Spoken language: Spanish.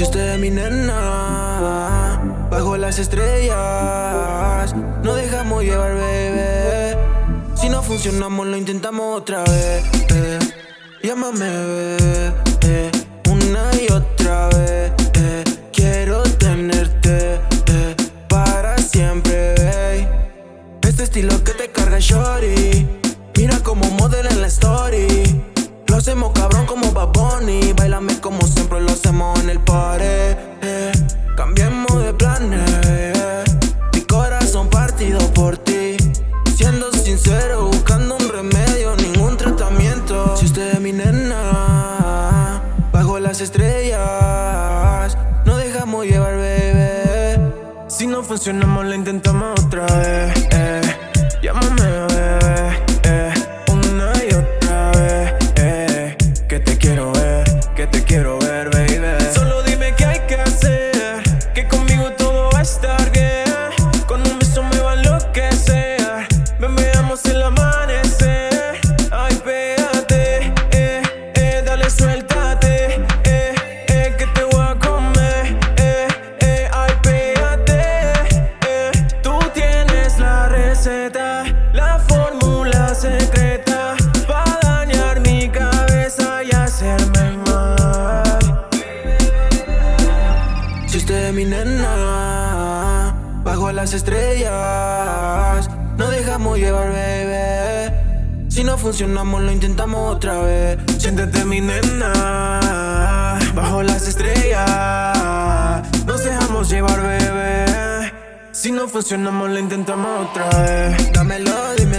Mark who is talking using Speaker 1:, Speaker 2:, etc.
Speaker 1: Si usted es mi nena, bajo las estrellas, no dejamos llevar, bebé. Si no funcionamos, lo intentamos otra vez. Eh. Llámame, bebé, eh. una y otra vez. Eh. Quiero tenerte eh. para siempre, babe. Este estilo que te carga, shorty. Mira como modela en la story. Lo hacemos cabrón como. Como siempre lo hacemos en el. Eh. Cambiemos de planes, eh. Mi corazón partido por ti. Siendo sincero, buscando un remedio, ningún tratamiento. Si usted es mi nena, bajo las estrellas, no dejamos llevar, bebé.
Speaker 2: Si no funcionamos, lo intentamos otra vez. Eh. Llámame,
Speaker 1: Es mi nena, bajo las estrellas, no dejamos llevar, bebé. Si no funcionamos, lo intentamos otra vez.
Speaker 2: Siéntete mi nena, bajo las estrellas. Nos dejamos llevar, bebé. Si no funcionamos, lo intentamos otra vez.
Speaker 1: Dámelo, dímelo,